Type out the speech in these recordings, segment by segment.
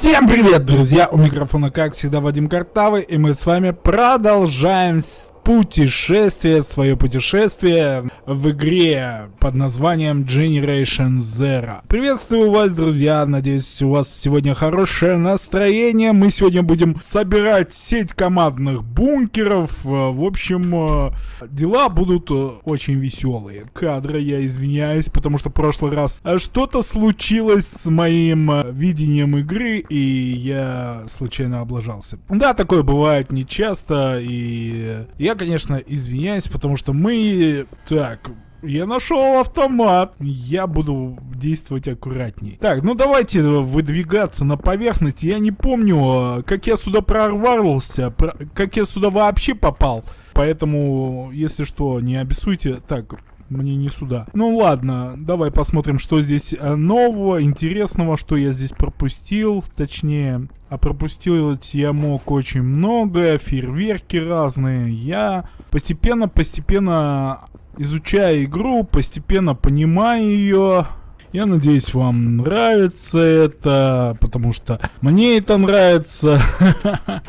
Всем привет, друзья! У микрофона, как всегда, Вадим Картавый, и мы с вами продолжаем путешествие, свое путешествие в игре под названием Generation Zero. Приветствую вас, друзья, надеюсь, у вас сегодня хорошее настроение. Мы сегодня будем собирать сеть командных бункеров. В общем, э, дела будут э, очень веселые. Кадры, я извиняюсь, потому что в прошлый раз э, что-то случилось с моим видением игры, и я случайно облажался. Да, такое бывает нечасто, и я я, конечно, извиняюсь, потому что мы... Так, я нашел автомат. Я буду действовать аккуратней. Так, ну давайте выдвигаться на поверхность. Я не помню, как я сюда прорвался, про... как я сюда вообще попал. Поэтому, если что, не обессуйте. Так, мне не сюда. Ну ладно, давай посмотрим, что здесь э, нового, интересного, что я здесь пропустил. Точнее, а пропустил я мог очень много, фейерверки разные. Я постепенно-постепенно изучая игру, постепенно понимаю ее. Я надеюсь, вам нравится это, потому что мне это нравится.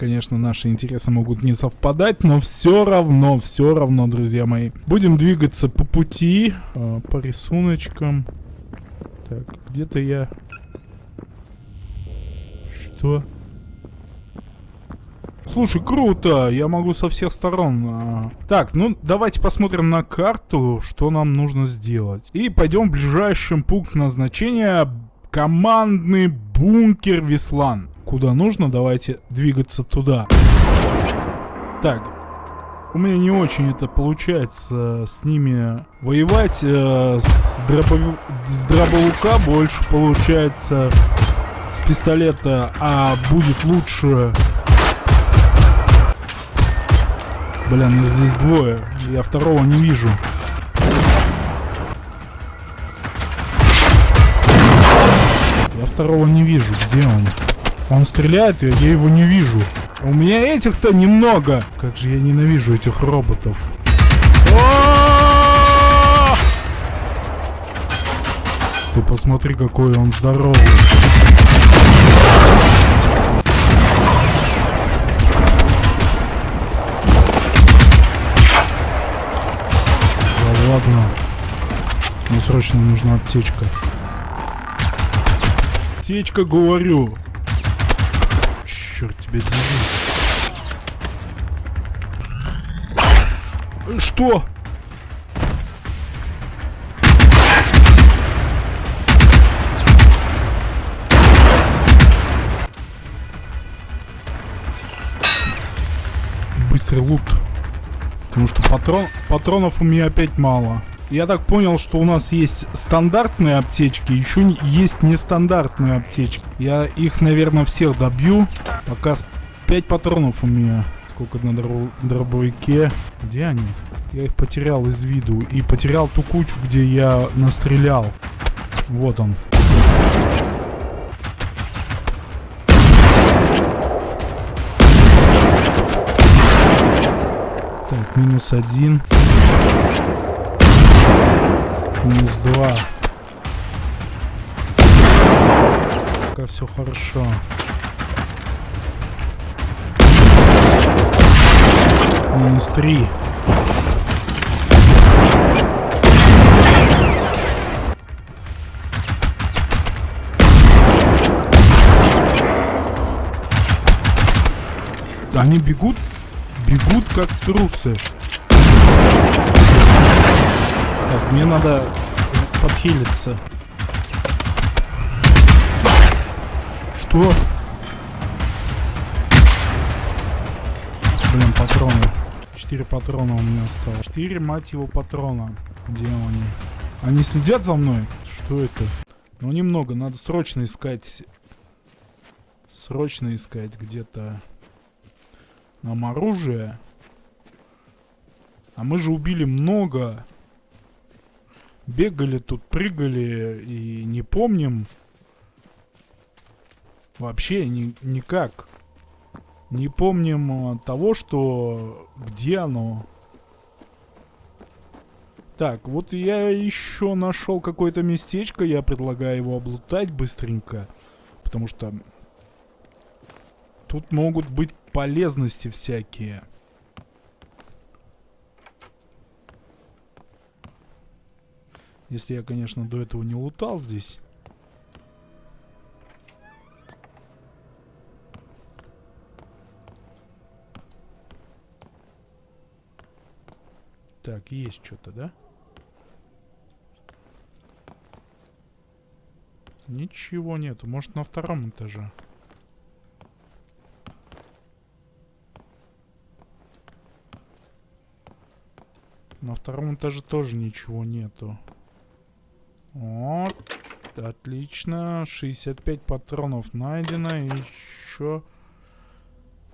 Конечно, наши интересы могут не совпадать, но все равно, все равно, друзья мои. Будем двигаться по пути, э, по рисуночкам. Так, где-то я... Что? Слушай, круто, я могу со всех сторон. А. Так, ну давайте посмотрим на карту, что нам нужно сделать. И пойдем в ближайший пункт назначения. Командный бункер Веслан куда нужно, давайте двигаться туда. Так, у меня не очень это получается с ними воевать. Э, с, дробов... с дробовика больше получается с пистолета, а будет лучше... Блин, здесь двое, я второго не вижу. Я второго не вижу, где он? Он стреляет, и я его не вижу. У меня этих-то немного. Как же я ненавижу этих роботов. Ты посмотри, какой он здоровый. Да ладно. Мне срочно нужна аптечка. Аптечка, говорю черт тебя дери. Что? Быстрый лут. Потому что патрон, патронов у меня опять мало. Я так понял, что у нас есть стандартные аптечки, еще есть нестандартные аптечки. Я их, наверное, всех добью. Пока 5 патронов у меня. Сколько на дробовике. Где они? Я их потерял из виду. И потерял ту кучу, где я настрелял. Вот он. Так, минус один. Минус два. Пока все хорошо. Минус три. Они бегут, бегут как трусы. Так, мне надо подхилиться. Что? Блин, патроны. Четыре патрона у меня осталось. Четыре, мать его, патрона. Где они? Они следят за мной? Что это? Ну, немного. Надо срочно искать... Срочно искать где-то... Нам оружие. А мы же убили много. Бегали тут, прыгали и не помним. Вообще ни, никак. Не помним а, того, что... Где оно? Так, вот я еще нашел какое-то местечко. Я предлагаю его облутать быстренько. Потому что тут могут быть полезности всякие. Если я, конечно, до этого не лутал здесь. Так, есть что-то, да? Ничего нету. Может, на втором этаже. На втором этаже тоже ничего нету. Вот. Отлично. 65 патронов найдено. Еще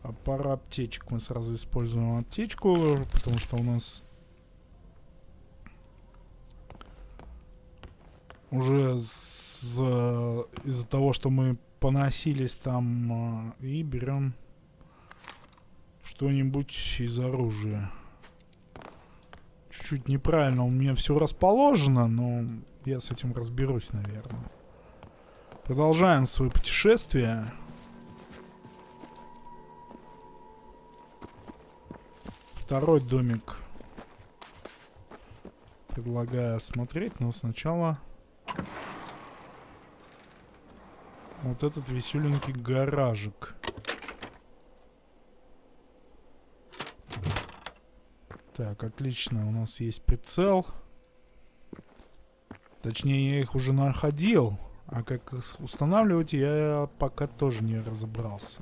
а пара аптечек. Мы сразу используем аптечку, потому что у нас уже из-за того, что мы поносились там э, и берем что-нибудь из оружия. Чуть-чуть неправильно у меня все расположено, но я с этим разберусь, наверное. Продолжаем свое путешествие. Второй домик предлагаю осмотреть, но сначала вот этот веселенький гаражик. Так, отлично, у нас есть прицел. Точнее, я их уже находил, а как их устанавливать, я пока тоже не разобрался.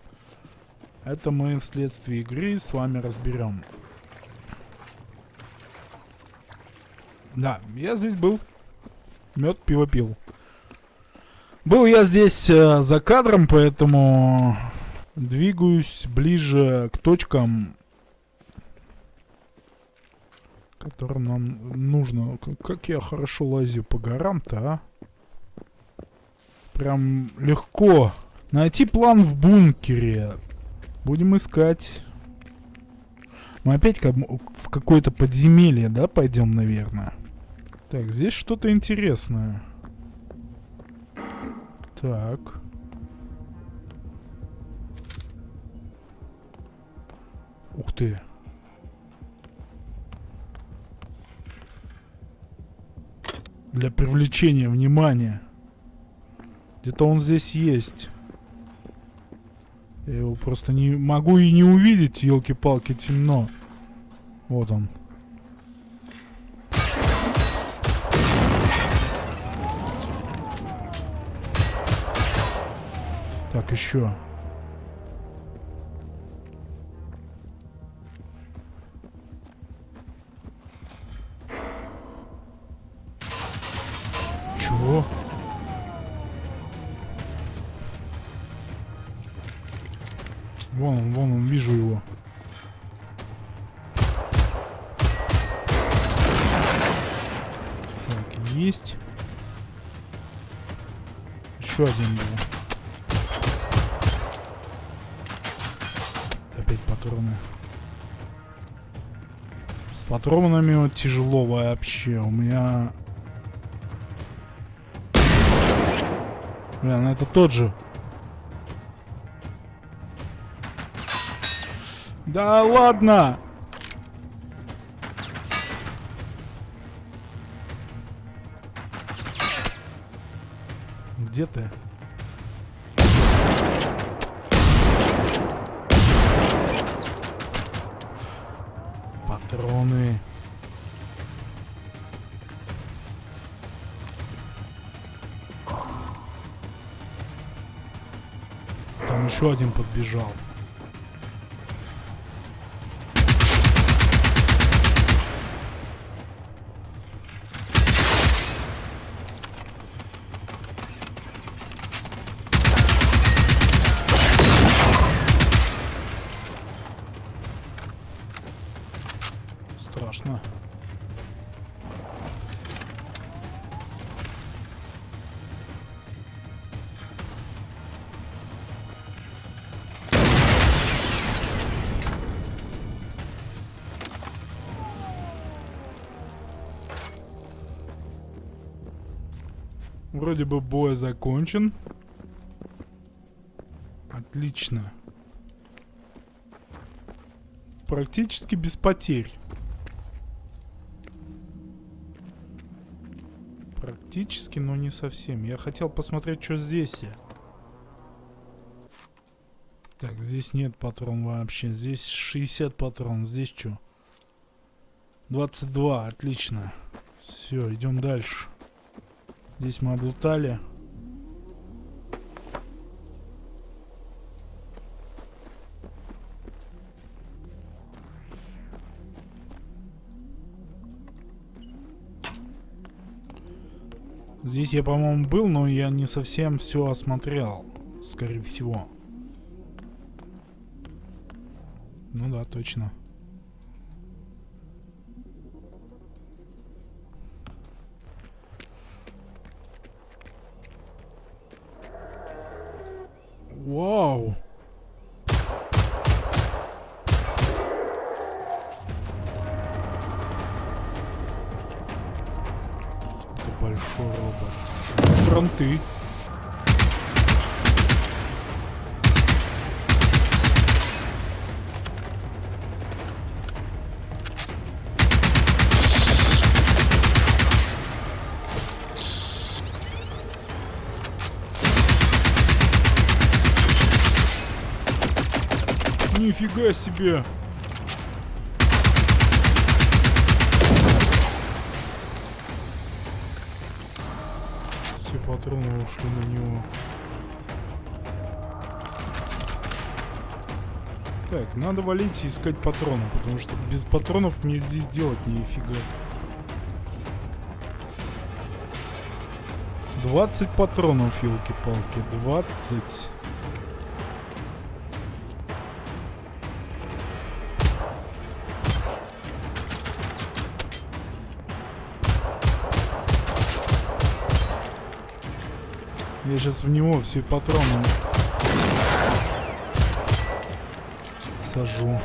Это мы вследствие игры с вами разберем. Да, я здесь был. Мед, пиво пил. Был я здесь э, за кадром, поэтому двигаюсь ближе к точкам, которым нам нужно. Как я хорошо лазю по горам-то, а? Прям легко. Найти план в бункере. Будем искать. Мы опять как, в какое-то подземелье, да, пойдем, наверное? Так, здесь что-то интересное. Так. Ух ты. Для привлечения внимания. Где-то он здесь есть. Я его просто не могу и не увидеть, елки-палки, темно. Вот он. Так, еще. Патронами тяжело вообще. У меня... Блин, ну это тот же. Да ладно! Где ты? Патроны. Там еще один подбежал. Вроде бы бой закончен. Отлично. Практически без потерь. Практически, но не совсем. Я хотел посмотреть, что здесь. Так, здесь нет патрон вообще. Здесь 60 патрон. Здесь что? 22. Отлично. Все, идем дальше. Здесь мы облутали. Здесь я, по-моему, был, но я не совсем все осмотрел, скорее всего. Ну да, точно. Робот. Фронты. Нифига себе! патроны ушли на него. Так, надо валить и искать патроны, потому что без патронов мне здесь делать нифига. 20 патронов, елки-палки, 20. Я сейчас в него все патроны сажу.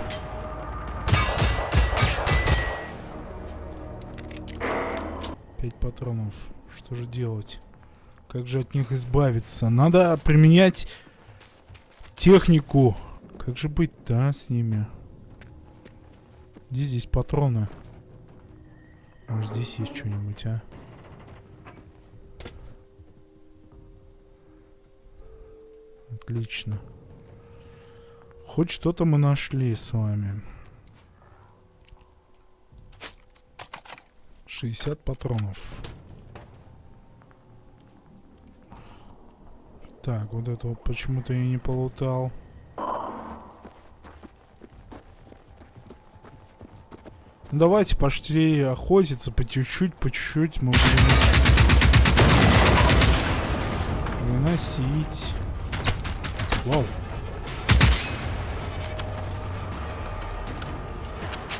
Пять патронов. Что же делать? Как же от них избавиться? Надо применять технику. Как же быть-то а, с ними? Где здесь патроны? Может здесь есть что-нибудь, а? Отлично. Хоть что-то мы нашли с вами. 60 патронов. Так, вот этого почему-то я не полутал. Давайте пошли охотиться по чуть-чуть, по чуть-чуть мы будем выносить. Вау.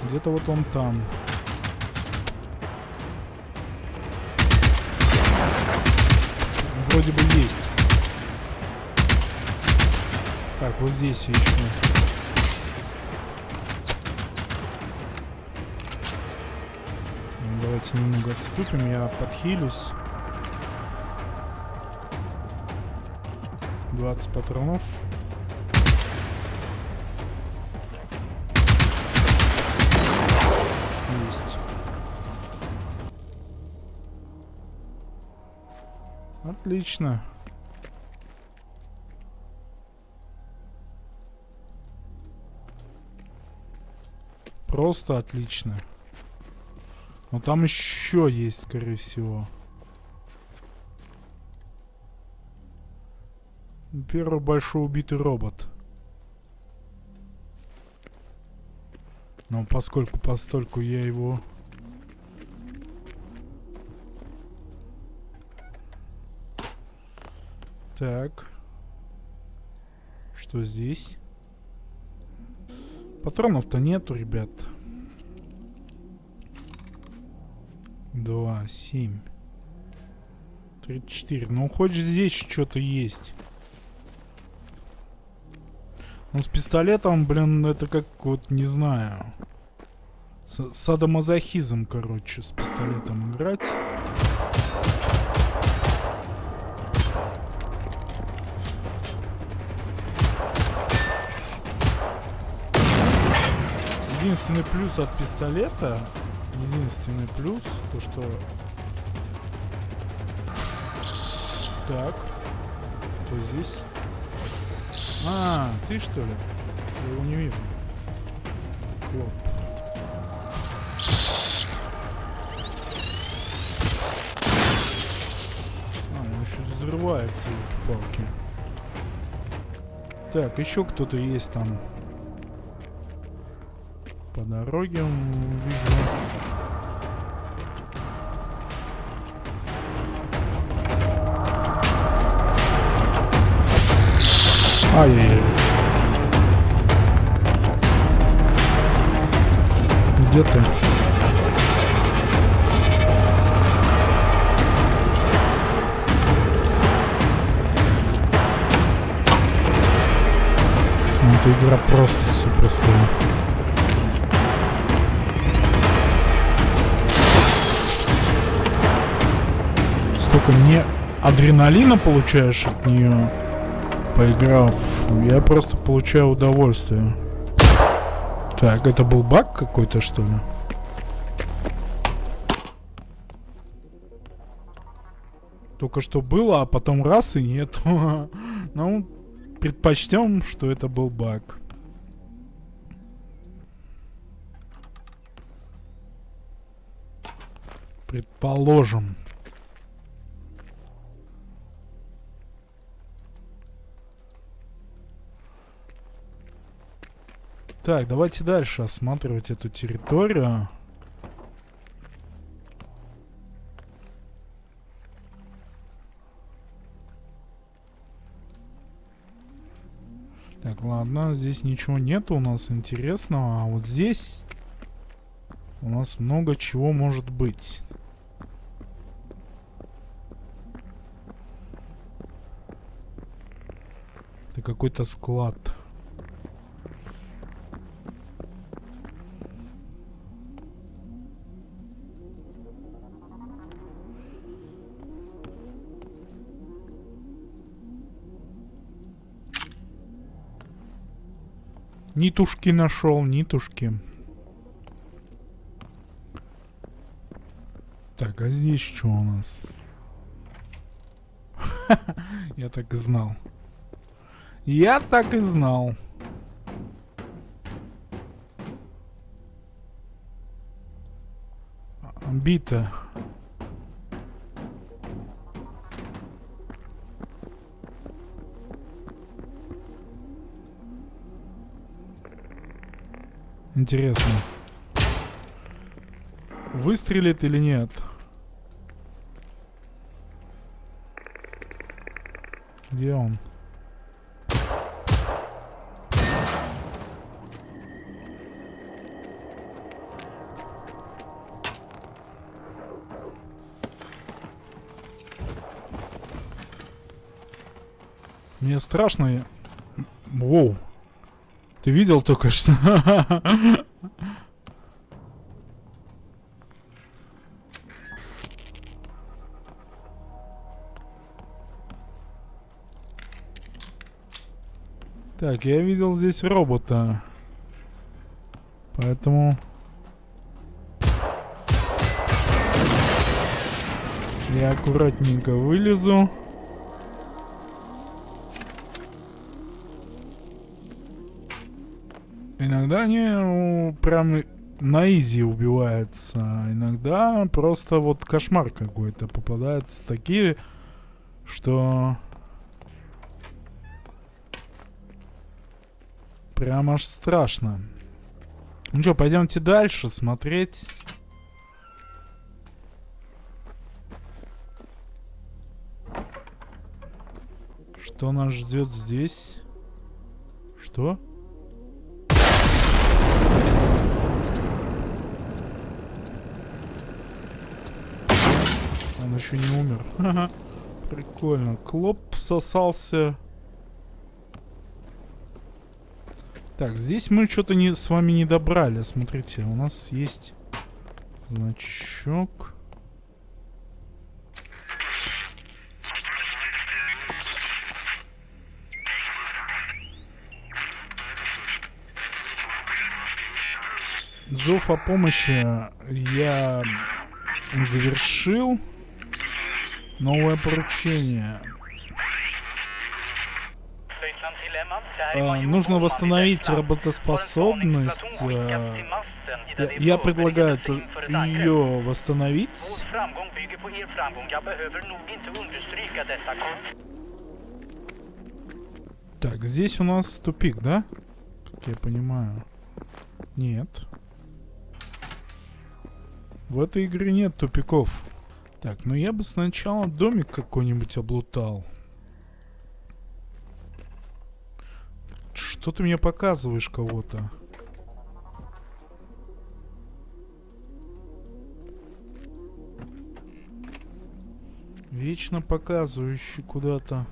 Где-то вот он там. Вроде бы есть. Так, вот здесь еще. Давайте немного отступим, я подхилюсь. 20 патронов. Есть. Отлично. Просто отлично. Но там еще есть, скорее всего. Первый большой убитый робот. Но поскольку постольку я его... Так. Что здесь? Патронов-то нету, ребят. Два, семь. Тридцать четыре. Ну, хоть здесь что-то есть. Ну, с пистолетом, блин, это как вот, не знаю. С садомазохизм, короче, с пистолетом играть. Единственный плюс от пистолета, единственный плюс, то что... Так, кто здесь? А, ты что ли? Я его не вижу. Клоп. А, он еще взрывается, палки. Так, еще кто-то есть там. По дороге вижу. Ай-яй-яй. Где ты? Ну, Эта игра просто суперская. Столько не адреналина получаешь от нее, поиграв. Я просто получаю удовольствие. Так, это был баг какой-то, что ли? Только что было, а потом раз и нет. ну, предпочтем, что это был баг. Предположим. Так, давайте дальше осматривать эту территорию. Так, ладно, здесь ничего нет у нас интересного, а вот здесь у нас много чего может быть. Это какой-то склад. Нитушки нашел, нитушки. Так, а здесь что у нас? Я так и знал. Я так и знал. Бита. Интересно. Выстрелит или нет? Где он? Мне страшно. Воу. Ты видел только что? Так, я видел здесь робота. Поэтому... Я аккуратненько вылезу. Иногда они ну, прям на изи убиваются, иногда просто вот кошмар какой-то попадаются такие, что прям аж страшно. Ну что, пойдемте дальше смотреть. Что нас ждет здесь? Что? Он еще не умер. Прикольно. Клоп всосался. Так, здесь мы что-то не, с вами не добрали. Смотрите, у нас есть значок. Зов о помощи я завершил. Новое поручение. А, нужно восстановить работоспособность. А, я, я предлагаю ее восстановить. Так, здесь у нас тупик, да? Как я понимаю. Нет. В этой игре нет тупиков. Так, ну я бы сначала домик какой-нибудь облутал. Что ты мне показываешь кого-то? Вечно показывающий куда-то.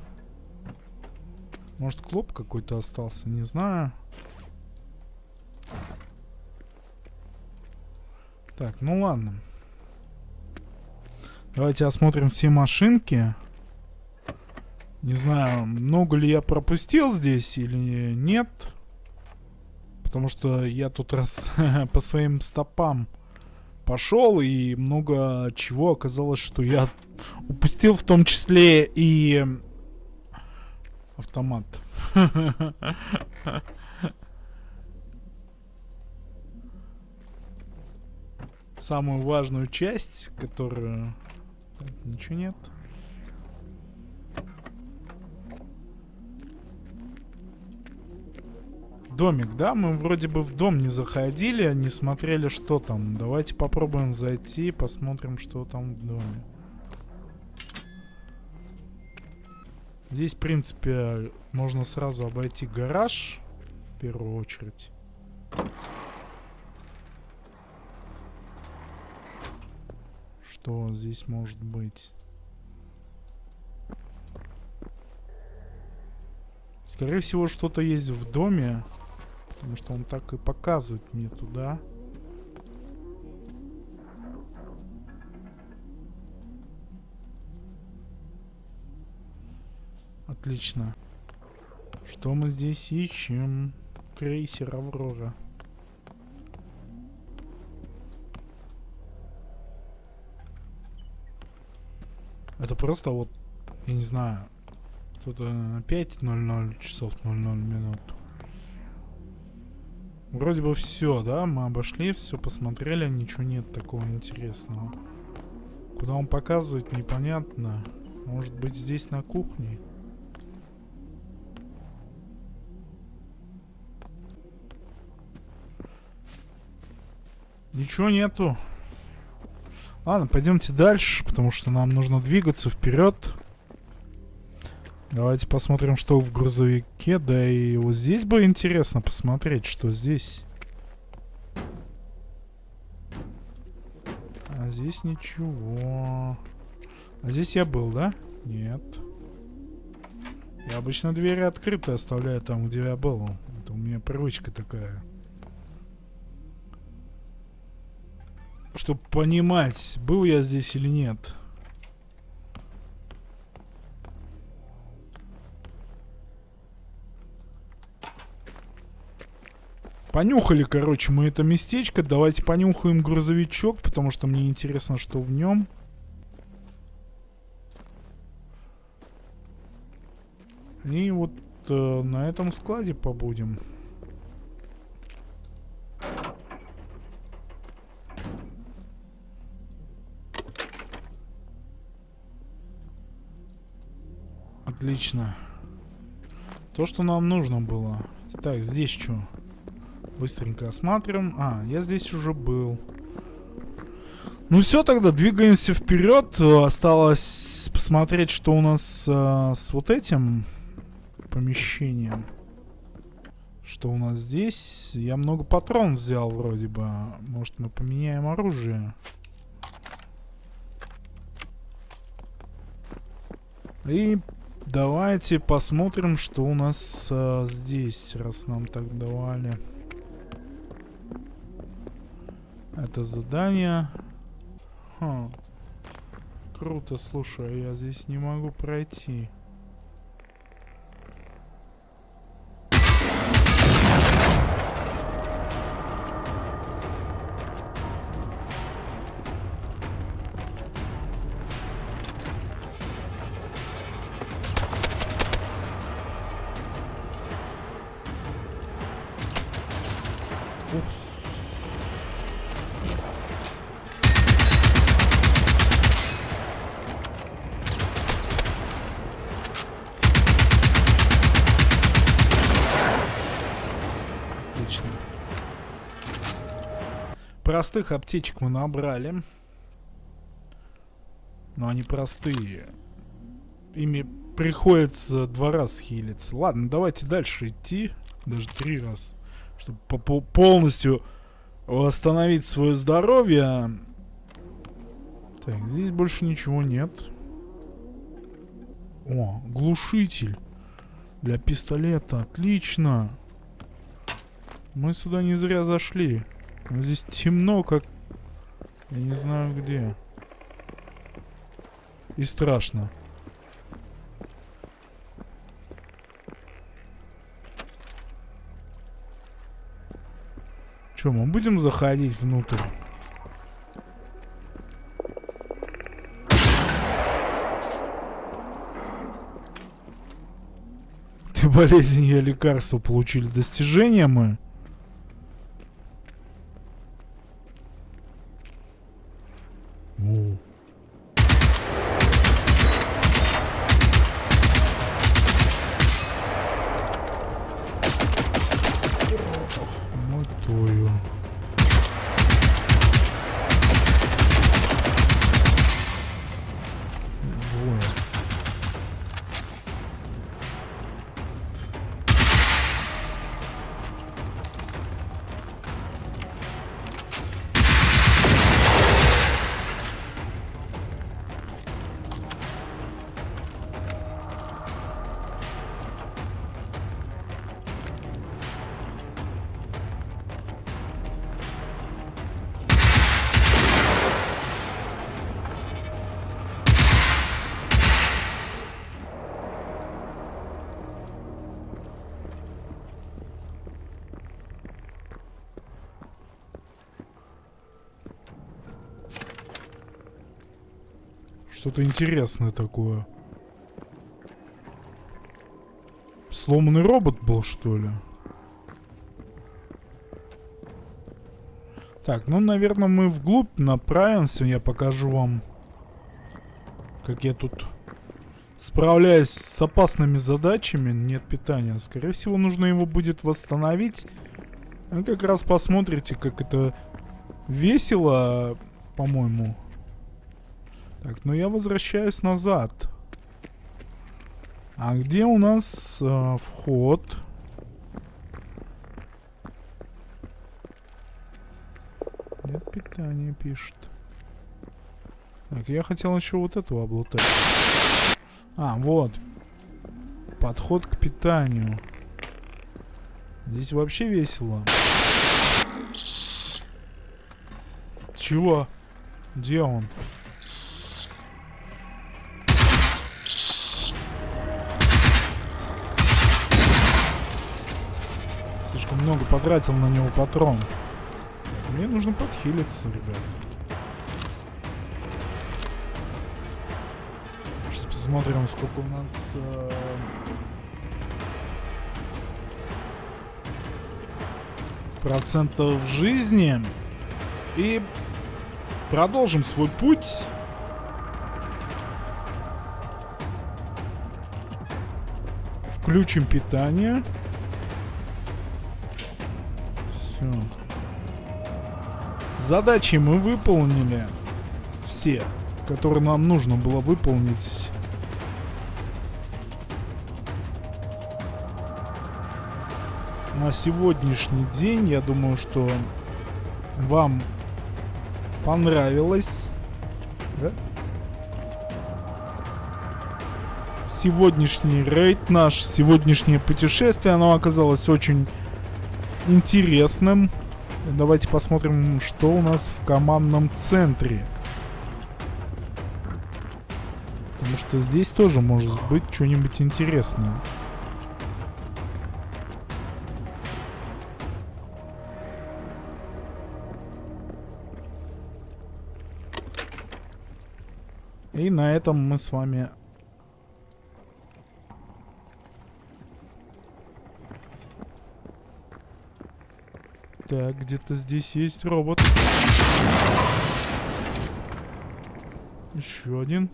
Может, клоп какой-то остался, не знаю. Так, ну ладно. Давайте осмотрим все машинки. Не знаю, много ли я пропустил здесь или нет. Потому что я тут раз по своим стопам пошел, и много чего оказалось, что я упустил, в том числе и автомат. Самую важную часть, которую... Так, ничего нет. Домик, да? Мы вроде бы в дом не заходили, не смотрели, что там. Давайте попробуем зайти, посмотрим, что там в доме. Здесь, в принципе, можно сразу обойти гараж, в первую очередь. Что здесь может быть? Скорее всего, что-то есть в доме. Потому что он так и показывает мне туда. Отлично. Что мы здесь ищем? Крейсер Аврора. Это просто вот, я не знаю, кто-то опять 00 часов 00 минут. Вроде бы все, да? Мы обошли, все посмотрели, ничего нет такого интересного. Куда он показывает, непонятно. Может быть здесь на кухне? Ничего нету. Ладно, пойдемте дальше, потому что нам нужно двигаться вперед. Давайте посмотрим, что в грузовике. Да и вот здесь бы интересно посмотреть, что здесь. А здесь ничего. А здесь я был, да? Нет. Я обычно двери открыты оставляю там, где я был. Это у меня привычка такая. Чтобы понимать, был я здесь или нет. Понюхали, короче, мы это местечко. Давайте понюхаем грузовичок, потому что мне интересно, что в нем. И вот э, на этом складе побудем. Отлично. То, что нам нужно было. Так, здесь что? Быстренько осматриваем. А, я здесь уже был. Ну все, тогда двигаемся вперед. Осталось посмотреть, что у нас э, с вот этим помещением. Что у нас здесь? Я много патрон взял вроде бы. Может мы поменяем оружие? И давайте посмотрим, что у нас э, здесь, раз нам так давали. Это задание. Ха. Круто, слушай, а я здесь не могу пройти. Простых аптечек мы набрали. Но они простые. Ими приходится два раза хилиться. Ладно, давайте дальше идти. Даже три раза. Чтобы по- по- полностью восстановить свое здоровье. Так, здесь больше ничего нет. О, глушитель. Для пистолета. Отлично. Мы сюда не зря зашли. Но здесь темно, как... Я не знаю где. И страшно. Че, мы будем заходить внутрь? Ты болезнь, я лекарство получили. Достижения мы. Что-то интересное такое. Сломанный робот был, что ли? Так, ну, наверное, мы вглубь направимся. Я покажу вам, как я тут справляюсь с опасными задачами. Нет питания. Скорее всего, нужно его будет восстановить. Вы как раз посмотрите, как это весело, по-моему. Так, ну я возвращаюсь назад. А где у нас э, вход? Нет питания, пишет. Так, я хотел еще вот этого облутать. А, вот. Подход к питанию. Здесь вообще весело. Чего? Где он? Много потратил на него патрон. Мне нужно подхилиться, ребят. Сейчас посмотрим, сколько у нас... э, процентов жизни. И продолжим свой путь. Включим питание. Задачи мы выполнили. Все, которые нам нужно было выполнить. На сегодняшний день, я думаю, что вам понравилось. Да? Сегодняшний рейд наш, сегодняшнее путешествие, оно оказалось очень интересным. Давайте посмотрим, что у нас в командном центре. Потому что здесь тоже может быть что-нибудь интересное. И на этом мы с вами Так, где-то здесь есть робот. Еще один.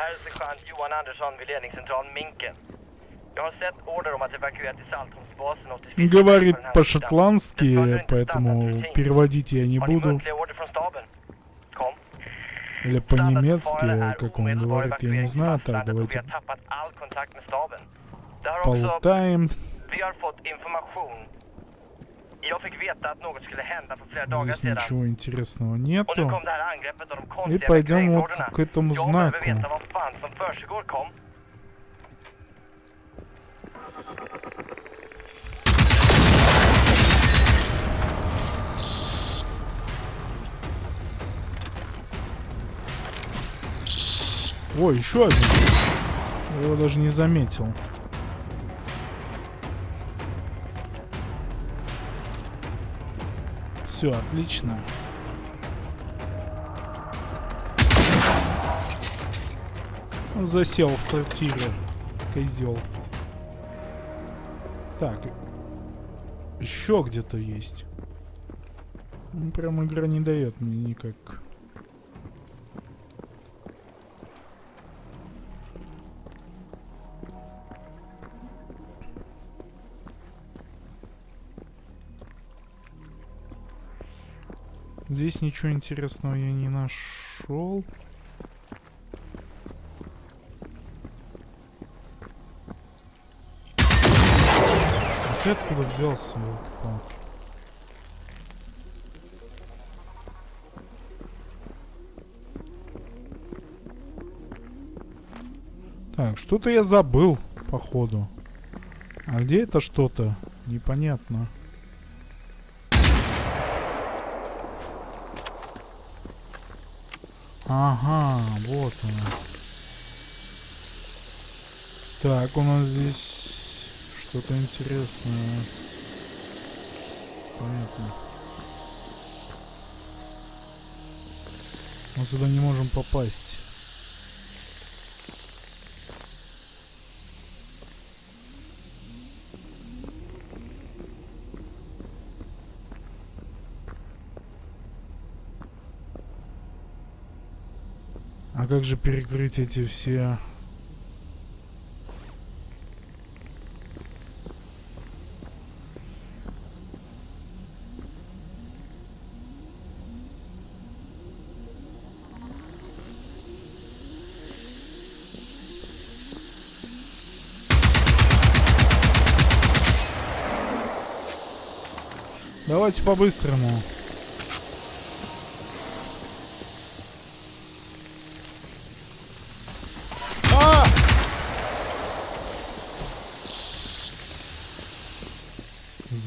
Här är sergeant Johan Andersson vid ledningscentralen Minken. Jag har sett order om att evakuera till Saltholmsbasen och till Говорит по-шотландски, поэтому переводить я не буду. Или по-немецки, как он говорит, я не знаю. Так, давайте полутаем. vi har fått information. Здесь ничего интересного нету. И пойдем вот к этому знаку. Ой, еще один. Я его даже не заметил. Все, отлично. Он засел в сортире. Козел. Так. Еще где-то есть. Ну, Прям игра не дает мне никак. Здесь ничего интересного я не нашел. А ты откуда взялся, елки-палки? Так, что-то я забыл, походу. А где это что-то? Непонятно. Ага, вот она. Так, у нас здесь что-то интересное. Понятно. Мы сюда не можем попасть. Как же перекрыть эти все... Давайте по-быстрому.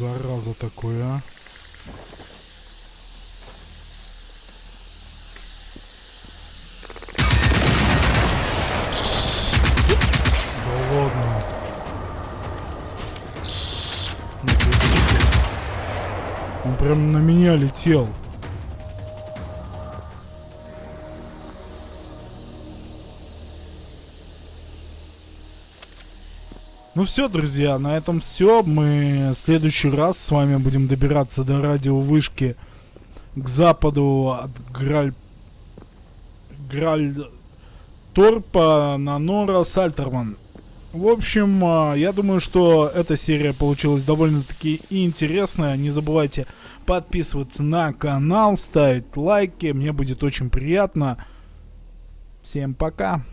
Зараза такое, а. Да ладно. Себе. Он прям на меня летел. Ну все, друзья, на этом все. Мы в следующий раз с вами будем добираться до радиовышки к западу от Граль... Граль... Торпа на Нора Сальтерман. В общем, а, я думаю, что эта серия получилась довольно-таки интересная. Не забывайте подписываться на канал, ставить лайки. Мне будет очень приятно. Всем пока.